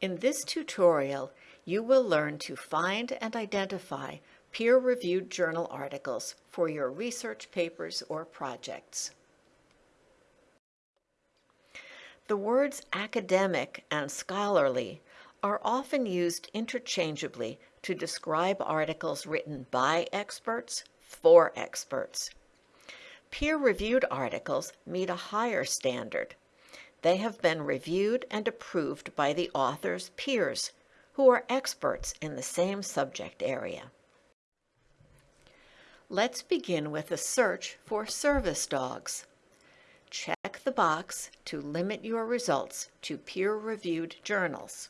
In this tutorial, you will learn to find and identify peer-reviewed journal articles for your research papers or projects. The words academic and scholarly are often used interchangeably to describe articles written by experts for experts. Peer-reviewed articles meet a higher standard. They have been reviewed and approved by the author's peers, who are experts in the same subject area. Let's begin with a search for service dogs. Check the box to limit your results to peer-reviewed journals.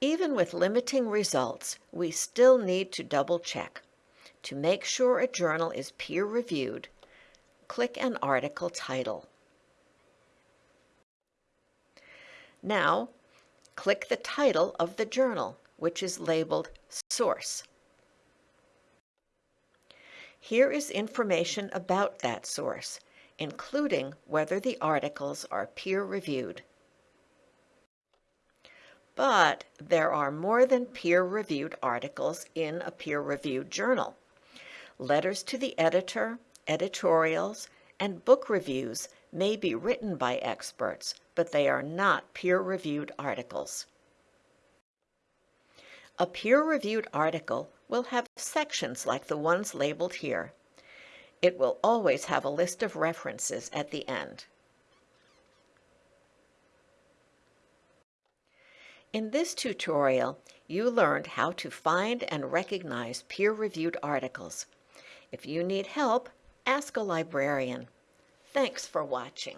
Even with limiting results, we still need to double-check. To make sure a journal is peer-reviewed, click an article title. Now, click the title of the journal, which is labeled Source. Here is information about that source, including whether the articles are peer-reviewed. But there are more than peer-reviewed articles in a peer-reviewed journal. Letters to the editor, editorials, and book reviews may be written by experts, but they are not peer-reviewed articles. A peer-reviewed article will have sections like the ones labeled here. It will always have a list of references at the end. In this tutorial, you learned how to find and recognize peer-reviewed articles. If you need help, ask a librarian. Thanks for watching.